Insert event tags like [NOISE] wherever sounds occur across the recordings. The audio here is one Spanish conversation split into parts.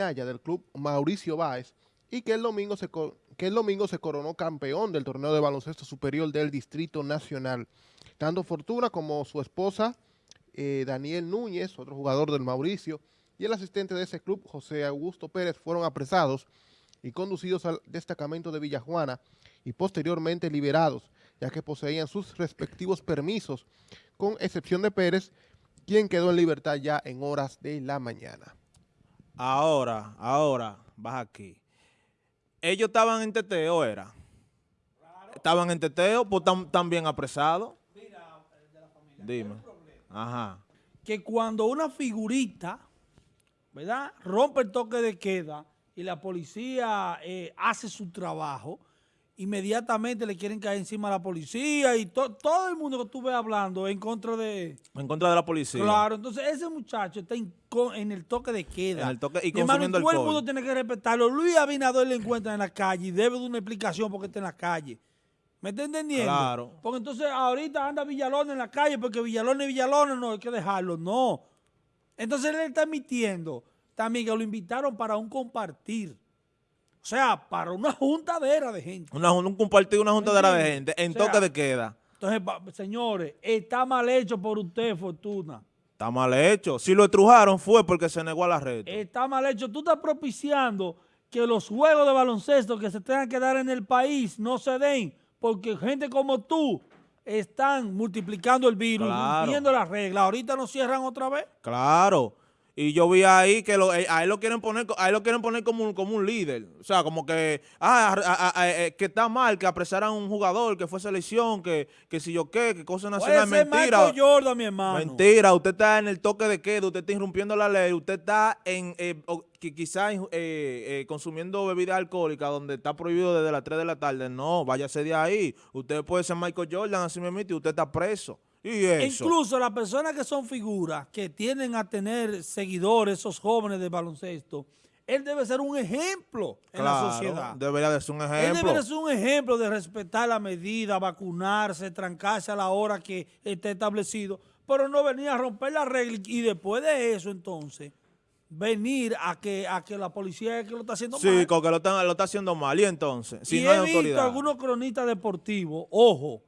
del club Mauricio Báez y que el, domingo se, que el domingo se coronó campeón del torneo de baloncesto superior del Distrito Nacional. Tanto Fortuna como su esposa eh, Daniel Núñez, otro jugador del Mauricio, y el asistente de ese club, José Augusto Pérez, fueron apresados y conducidos al destacamento de Villajuana y posteriormente liberados, ya que poseían sus respectivos permisos, con excepción de Pérez, quien quedó en libertad ya en horas de la mañana. Ahora, ahora, baja aquí. ¿Ellos estaban en teteo, era? ¿Estaban en teteo? Pues también apresados. Dime. Ajá. Que cuando una figurita, ¿verdad? Rompe el toque de queda y la policía eh, hace su trabajo, inmediatamente le quieren caer encima a la policía y todo el mundo que ves hablando en contra de... En contra de la policía. Claro, entonces ese muchacho está en, el toque de queda. En el toque y consumiendo todo el mundo tiene que respetarlo. Luis Abinader le encuentra en la calle y debe de una explicación porque está en la calle. ¿Me está entendiendo? Claro. Porque entonces ahorita anda Villalona en la calle porque Villalona y Villalona no hay que dejarlo. No. Entonces él está admitiendo también que lo invitaron para un compartir. O sea, para una juntadera de gente. Una, un compartir, una juntadera de gente en toque de queda. Entonces, señores, está mal hecho por usted, Fortuna. Está mal hecho. Si lo estrujaron fue porque se negó a la red. Está mal hecho. Tú estás propiciando que los juegos de baloncesto que se tengan que dar en el país no se den porque gente como tú están multiplicando el virus, viendo las reglas. Ahorita nos cierran otra vez. Claro. Y yo vi ahí que lo, eh, a él lo quieren poner, a lo quieren poner como un, como un líder. O sea, como que, ah, eh, que está mal que apresaran a un jugador, que fue selección, que, que si yo qué, que cosa nacional. Mentira. Jordan, mi hermano. Mentira, usted está en el toque de queda, usted está irrumpiendo la ley, usted está en, eh, quizás consumiendo bebida alcohólica donde está prohibido desde las 3 de la tarde. No, váyase de ahí. Usted puede ser Michael Jordan, así me y usted está preso. Incluso las personas que son figuras, que tienden a tener seguidores, esos jóvenes de baloncesto, él debe ser un ejemplo en la sociedad. debería de ser un ejemplo. Él debería ser un ejemplo de respetar la medida, vacunarse, trancarse a la hora que esté establecido, pero no venir a romper la regla y después de eso entonces venir a que a que la policía es que lo está haciendo mal. Sí, porque lo está, lo está haciendo mal. Y entonces, si no he visto algunos cronistas deportivos, ojo,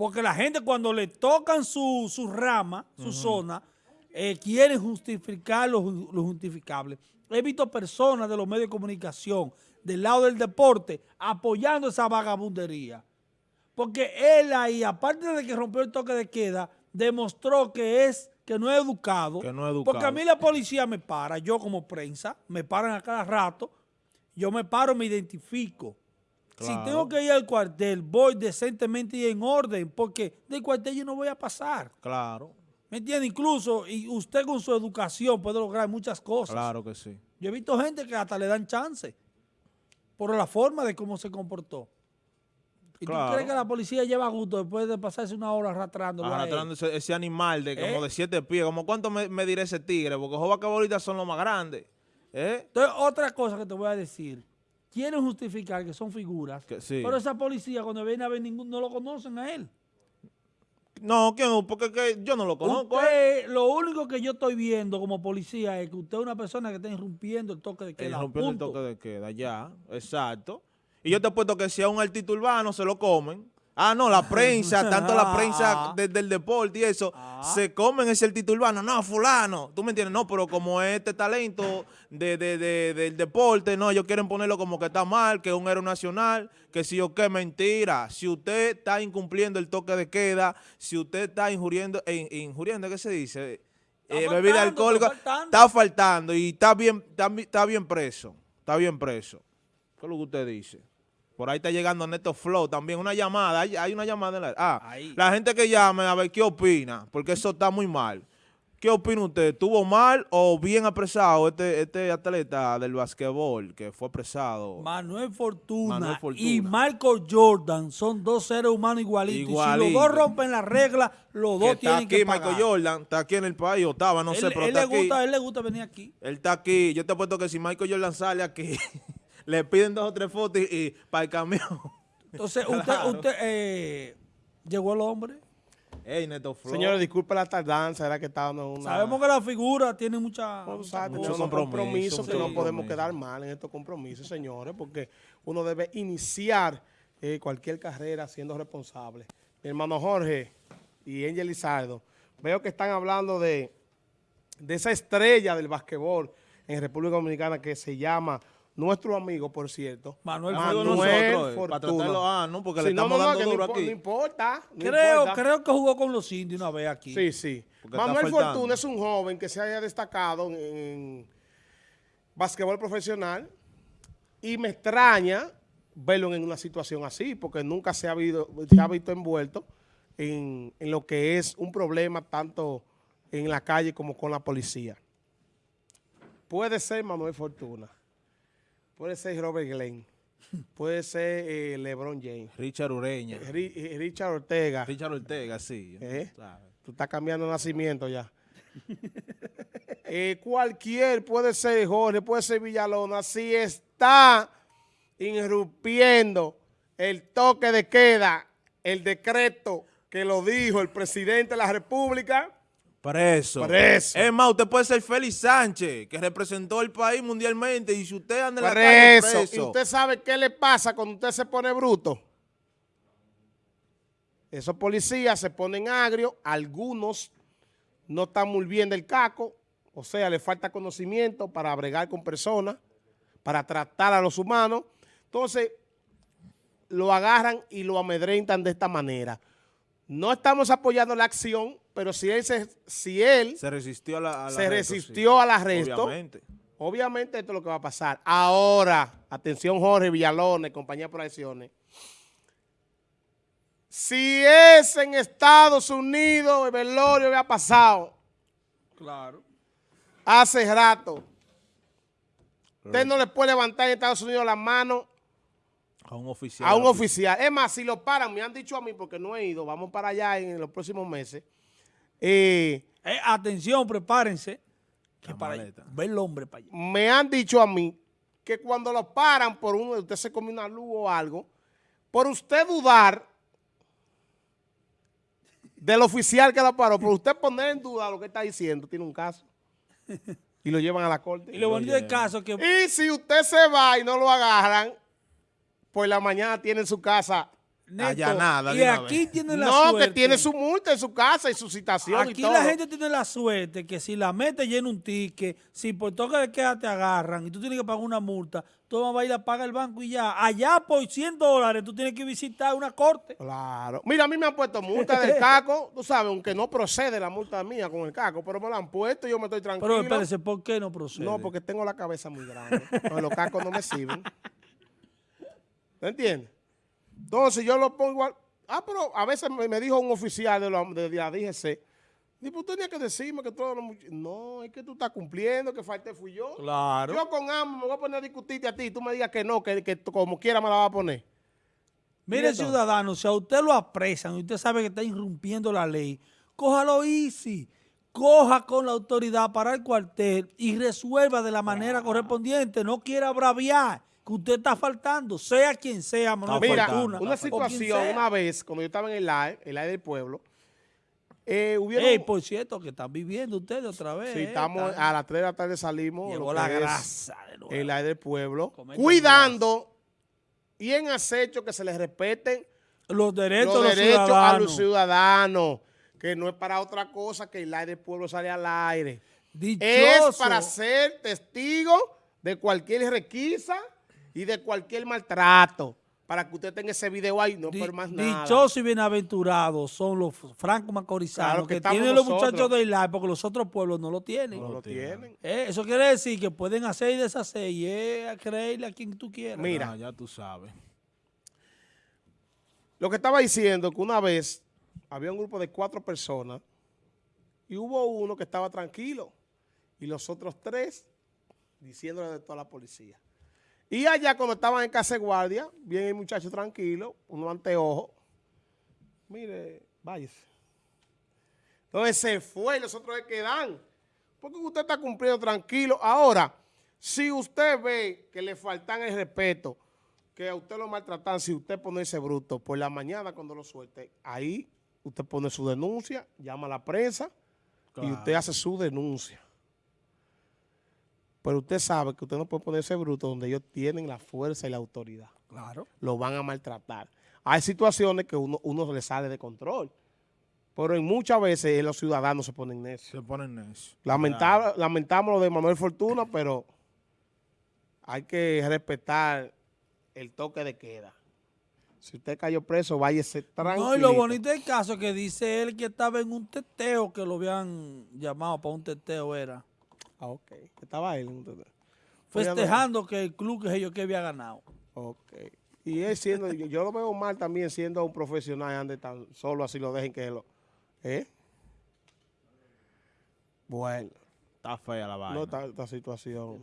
porque la gente cuando le tocan su, rama, su zona, eh, quieren justificar lo, justificable. He visto personas de los medios de comunicación, del lado del deporte, apoyando esa vagabundería. Porque él ahí, aparte de que rompió el toque de queda, demostró que es que no es educado. Que no es educado. Porque a mí la policía me para, yo como prensa, me paran a cada rato, yo me paro, me identifico. Si tengo que ir al cuartel, voy decentemente y en orden, porque del cuartel yo no voy a pasar. Claro. ¿Me entiende? Incluso, y usted con su educación puede lograr muchas cosas. Claro que sí. Yo he visto gente que hasta le dan chance por la forma de cómo se comportó. ¿Y tú crees que la policía lleva gusto después de pasarse una hora arrastrando? Arrastrando ese, animal de como ¿Eh? de siete pies. ¿Como cuánto me, diré ese tigre? Porque los ahorita son los más grandes. ¿Eh? Entonces, otra cosa que te voy a decir quieren justificar que son figuras, pero esa policía cuando viene a ver ninguno, no lo conocen a él. No, porque yo no lo conozco. lo único que yo estoy viendo como policía es que usted es una persona que está irrumpiendo el toque de queda. Irrumpiendo el toque de queda, ya, exacto. Y yo te apuesto que si a un artista urbano se lo comen, Ah, no, la [LAUGHS] prensa, tanto la prensa desde el deporte y eso, ah. se comen ese título urbano. No, fulano, tú me entiendes, no, pero como este talento de, del deporte, no, ellos quieren ponerlo como que está mal, que es un héroe nacional, que si o qué, mentira. Si usted está incumpliendo el toque de queda, si usted está injuriendo, eh, injuriendo, ¿qué se dice? Eh, bebida alcohólica, está faltando. y está bien, está bien preso, está bien preso. ¿Qué es lo que usted dice? Por ahí está llegando Neto Flow también. Una llamada. Hay, una llamada. En la, ah, la gente que llame a ver qué opina. Porque eso está muy mal. ¿Qué opina usted? ¿Tuvo mal o bien apresado este, este atleta del basquetbol que fue apresado? Manuel Fortuna, y Marco Jordan son dos seres humanos igualitos. Igualito. si los dos rompen las reglas, los dos tienen que pagar. Michael Jordan está aquí en el país, o estaba, no sé, pero él está le Gusta, él le gusta venir aquí. Él está aquí. Yo te apuesto que si Michael Jordan sale aquí... [LAUGHS] le piden dos o tres fotos y, para el camión. Entonces, [LAUGHS] usted, usted eh, llegó el hombre. Ey, Neto Flow. Señores, disculpe la tardanza, era que estábamos en una... Sabemos que la figura tiene mucha... Compromiso, compromisos que no podemos compromiso. quedar mal en estos compromisos, señores, porque uno debe iniciar eh, cualquier carrera siendo responsable. Mi hermano Jorge y Angel Lizardo, veo que están hablando de, de esa estrella del basquetbol en República Dominicana que se llama, nuestro amigo, por cierto, Manuel Amigo Fortuna. nosotros, eh, para tratarlo, ah, no, porque le Sí, no, estamos no, no, dando que no duro aquí. No importa. no Creo, importa. creo que jugó con los indios una vez aquí. Sí, sí. Manuel. Fortuna es un joven que se haya destacado en, en basquetbol profesional y me extraña verlo en una situación así porque nunca se ha, habido, se ha visto envuelto en, en lo que es un problema tanto en la calle como con la policía. Puede ser Manuel Fortuna, puede ser Robert Glenn, [LAUGHS] puede ser eh, LeBron James, Richard Ureña. Ri- eh, Richard Ortega. Richard Ortega, sí. ¿Eh? Tú estás cambiando nacimiento ya. [LAUGHS] Eh, cualquier, puede ser Jorge, puede ser Villalona, si está irrumpiendo el toque de queda, el decreto que lo dijo el presidente de la República, Preso. Preso. Es más, usted puede ser Félix Sánchez, que representó el país mundialmente, y si usted anda en la calle eso. preso, ¿Y usted sabe qué le pasa cuando usted se pone bruto? Esos policías se ponen agrios, algunos no están muy bien del caco, o sea, le falta conocimiento para bregar con personas, para tratar a los humanos. Entonces, lo agarran y lo amedrentan de esta manera. No estamos apoyando la acción, pero si él se, si él se resistió a la, a la se reto, sí. resistió al arresto, Obviamente. Obviamente esto es lo que va a pasar. Ahora, atención Jorge Villalona y compañía de proyecciones. Si es en Estados Unidos, el velorio había pasado Claro. hace rato. Usted no le puede levantar en Estados Unidos la mano A un oficial. a un oficial. Es más, si lo paran, me han dicho a mí, porque no he ido, vamos para allá en los próximos meses. Eh, Eh, atención, prepárense. Que La para maleta. ver el hombre para allá. me han dicho a mí que cuando lo paran por uno, usted se come una luz o algo, por usted dudar del oficial que lo paró, por usted poner en duda lo que está diciendo, tiene un caso. [LAUGHS] Y lo llevan a la corte. Y lo bonito del caso que Y si usted se va y no lo agarran, pues la mañana tiene en su casa. Neto, allanada de y aquí tiene la No, suerte. que tiene su multa en su casa y su citación y Aquí todo. la gente tiene la suerte que si la mete llena un ticket, si por toque de queda te agarran y tú tienes que pagar una multa, tú vas a ir a pagar el banco y ya. Allá por 100 dólares tú tienes que visitar una corte. Claro. Mira, a mí me han puesto multa del [LAUGHS] caco, tú sabes, aunque no procede la multa mía con el caco, pero me la han puesto y yo me estoy tranquilo. Pero espérese, ¿por qué no procede? no, porque tengo la cabeza muy grande. No, los cacos no me sirven. ¿Me [LAUGHS] entiendes? Entonces yo lo pongo igual. Ah, pero a veces me, dijo un oficial de la, de la DGC, usted tenía que decirme que todos los much-". No, es que tú estás cumpliendo, que falté fui yo. Claro. Yo con AMO me voy a poner a discutirte a ti y tú me digas que no, que, que como quiera me la vas a poner. Mire, Mire, ciudadano, si a usted lo apresan y usted sabe que está irrumpiendo la ley, cójalo easy. Coja con la autoridad para el cuartel y resuelva de la manera correspondiente. No quiera braviar que usted está faltando, sea quien sea, Manuel Mira, Fortuna, una situación, una vez, cuando yo estaba en el live, el live del pueblo, eh, hubieron, Ey, por cierto, que están viviendo ustedes otra vez. sí, eh, estamos, a las 3 de la tarde salimos, Llegó la grasa de nuevo. el live del pueblo, Comer cuidando y en acecho que se les respeten los derechos, los de los derechos a los ciudadanos, que no es para otra cosa que el live del pueblo sale al aire. Dichoso. Es para ser testigo de cualquier requisa y de cualquier maltrato, para que usted tenga ese video ahí, no Di- por más nada. Dichosos y bienaventurados son los francos macorizanos Claro que tienen los nosotros. muchachos de Isla porque los otros pueblos no lo tienen. no lo tienen. Eh, eso quiere decir que pueden hacer y deshacer y es a creerle a quien tú quieras. Mira. Ah, ya tú sabes. Lo que estaba diciendo que una vez había un grupo de cuatro personas y hubo uno que estaba tranquilo y los otros tres diciéndole de toda la policía. Y allá cuando estaban en casa de guardia, viene el muchacho tranquilo, uno anteojo. Mire, váyase. Entonces se fue y los otros se quedan. Porque usted está cumpliendo tranquilo. Ahora, si usted ve que le faltan el respeto, que a usted lo maltratan, si usted pone ese bruto, por la mañana cuando lo suelte, ahí usted pone su denuncia, llama a la prensa y usted hace su denuncia. Pero usted sabe que usted no puede ponerse bruto donde ellos tienen la fuerza y la autoridad. Claro. Lo van a maltratar. Hay situaciones que uno, uno le sale de control. Pero en muchas veces los ciudadanos se ponen necios. Se ponen. Lamentable, lamentamos lo de Manuel Fortuna, [CLEARS THROAT] pero hay que respetar el toque de queda. Si usted cayó preso, váyase tranquilo. No, y lo bonito del caso es que dice él que estaba en un teteo, que lo habían llamado para un teteo, era. Ah, ok. Estaba él. entonces. Festejando que el club que ellos que había ganado. Ok. Y él siendo, yo, yo lo veo mal también siendo un profesional, ande tan solo así lo dejen que lo... ¿Eh? Bueno, Está fea la vaina. no esta, esta situación.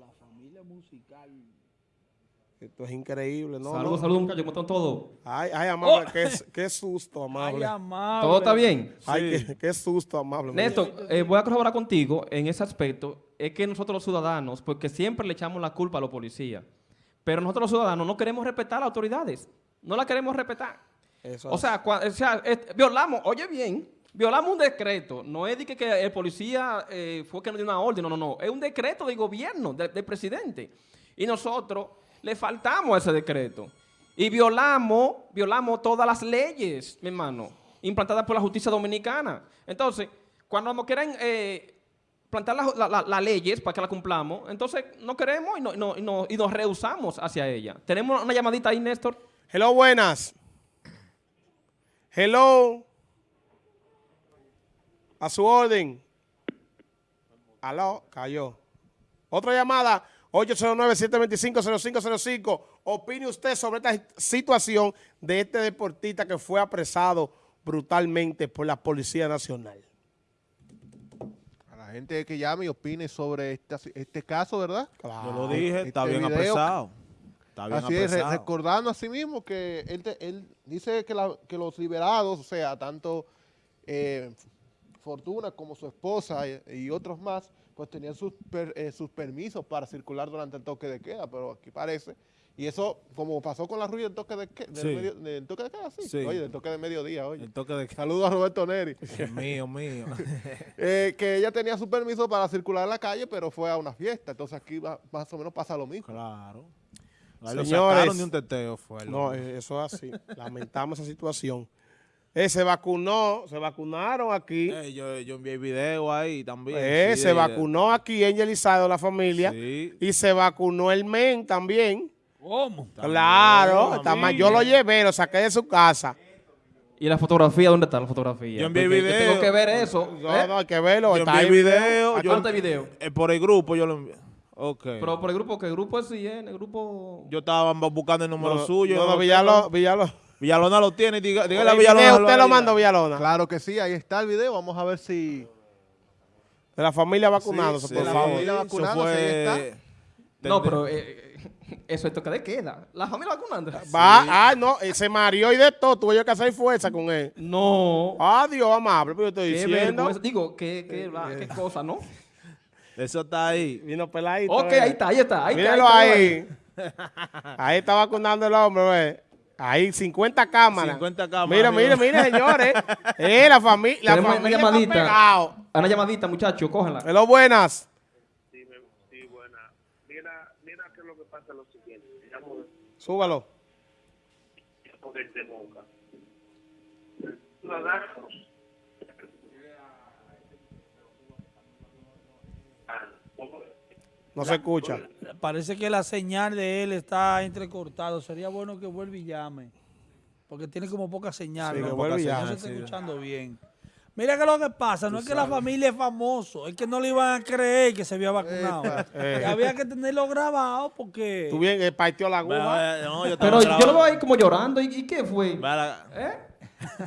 Esto es increíble, ¿no? saludos, no. saludos, muchachos, ¿cómo están todos? Ay, ay, amable, qué, qué susto, Ay, amable. amable. ¿Todo está bien? Ay, qué, qué susto, amable. Néstor, eh, voy a colaborar contigo en ese aspecto. Es que nosotros los ciudadanos, porque siempre le echamos la culpa a los policías, pero nosotros los ciudadanos no queremos respetar las autoridades. No las queremos respetar. Eso O sea, cua- o sea, es- violamos, oye bien, violamos un decreto. No es de que, que el policía eh, fue que nos dio una orden, no, no, no. Es un decreto del gobierno, de- del presidente. Y nosotros le faltamos a ese decreto. Y violamos, violamos todas las leyes, mi hermano, implantadas por la justicia dominicana. Entonces, cuando nos quieren eh, plantar las la- la- las leyes para que las cumplamos, entonces no queremos y, no- y no- y no- y nos rehusamos hacia ella. Tenemos una llamadita ahí, Néstor. Hello, buenas. Hello. A su orden. Aló, cayó. Otra llamada, 809-725-0505. Opine usted sobre esta situación de este deportista que fue apresado brutalmente por la Policía Nacional. A la gente que llame y opine sobre este caso, ¿verdad? Yo lo dije, está Este bien video- apresado. Está bien Así es, recordando a sí mismo que él, te- él dice que, la- que los liberados, o sea, tanto eh, Fortuna como su esposa y, y otros más, pues tenían sus, per- eh, sus permisos para circular durante el toque de queda, pero aquí parece, y eso como pasó con la rueda del toque de, que- del Sí. medio- del toque de queda, sí. Sí. oye, del toque de mediodía, oye. El toque de Saludos a Roberto Neri. [LAUGHS] Mío, mío. [LAUGHS] Eh, que ella tenía su permiso para circular en la calle, pero fue a una fiesta, entonces aquí va- más o menos pasa lo mismo. claro. Ahí lo Señores, sacaron de un teteo, fue. No, eh, eso es así. [LAUGHS] Lamentamos esa situación. Eh, se vacunó, se vacunaron aquí. Eh, yo, yo envié video ahí también. Eh, sí, se vacunó aquí Angel Isado, la familia. Sí. Y se vacunó el men también. ¿Cómo? claro, también. yo lo llevé, lo saqué de su casa. ¿Y la fotografía? ¿Dónde está la fotografía? Yo envié Porque video. tengo que ver eso. No, ¿eh? no, hay que verlo. Yo está envié ahí video. ¿A yo video? eh, por el grupo yo lo envié. Ok. Pero por el grupo, ¿qué grupo es en El grupo... yo estaba buscando el número No, suyo. No, no, lo Villalona. Villalona. Lo tiene. Diga, dígale a El Villalona. video usted lo mandó, Villalona. Claro que sí, ahí está el video, vamos a ver si... De la familia vacunándose, Sí, por favor. familia eso vacunándose, ahí No, pero eh, eso es toque de queda. La familia vacunando. Va, ah, no, eh, se mareó y de todo. Tuve yo que hacer fuerza con él. No. Adiós, amable, pero yo estoy qué diciendo. vergüenza. Digo, qué, qué, la- qué cosa, ¿no? Eso está ahí. Vino peladito. Ok, eh. ahí está, ahí está. Ahí está, Míralo ahí. ahí. [LAUGHS] Ahí está vacunando el hombre, ve. Ahí, 50 cámaras. 50 cámaras, Mira, mira, amigo. [LAUGHS] mira, señores. Eh, la, fami la familia una llamadita. Una llamadita, muchachos, cógenla. Hello, buenas. Sí, me- sí, buena. Mira, mira que lo que pasa es lo siguiente. Digamos, Súbalo. porque te moca. Ciudadanos. No se escucha. Parece que la señal de él está entrecortado. Sería bueno que vuelva y llame. Porque tiene como poca señal. Sí, ¿no? que vuelva y No se está sí. escuchando bien. Mira que lo que pasa, no es que la familia es famoso, es que no le iban a creer que se había vacunado. Eh. Había que tenerlo grabado porque... Tú bien, eh, partió la aguja. no, yo Pero yo lo veo ahí como llorando. ¿Y, y qué fue? ¿Eh? [LAUGHS]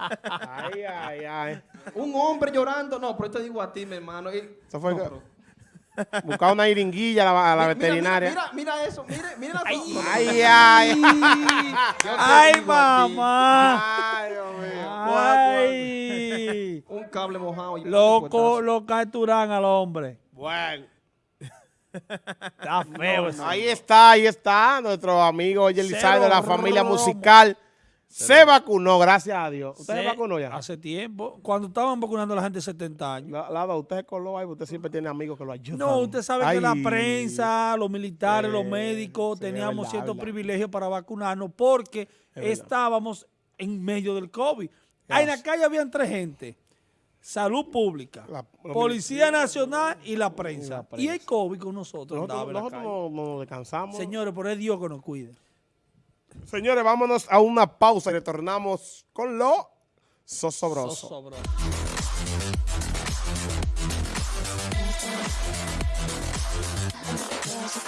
Ay, ay, ay. Un hombre llorando. No, pero yo te digo a ti, mi hermano. y- Eso fue No, que- pero- Buscar una iringuilla a la, a la Mira, veterinaria. Mira, mira, mira eso. Mira, mira la Ay, ay, ay. ¡Ay, digo a ti, mamá! Ay, Dios mío. ¡Ay! [LAUGHS] Un cable mojado. y Loco, lo capturan al hombre. Bueno. Está feo eso. Ahí está, ahí está nuestro amigo Oye Lizardo de la familia romo. musical. Se vacunó, gracias a Dios. ¿Usted se, Se- vacunó ya? Hace tiempo. Cuando estaban vacunando a la gente de 70 años. La- Lado, usted se coló ahí, usted siempre tiene amigos que lo ayudan. No, usted sabe que la prensa, los militares, los Eh, médicos, sí, teníamos verdad, ciertos verdad. privilegios para vacunarnos porque estábamos en medio del COVID. Ahí en la calle habían tres gente. Salud Pública, La- Policía Nacional y la prensa. la Y, prensa. el COVID con nosotros. Nosotros, la nosotros calle. no, no nos descansamos. Señores, por es Dios que nos cuide. Señores, vámonos a una pausa y retornamos con lo sosobroso. Sosobroso.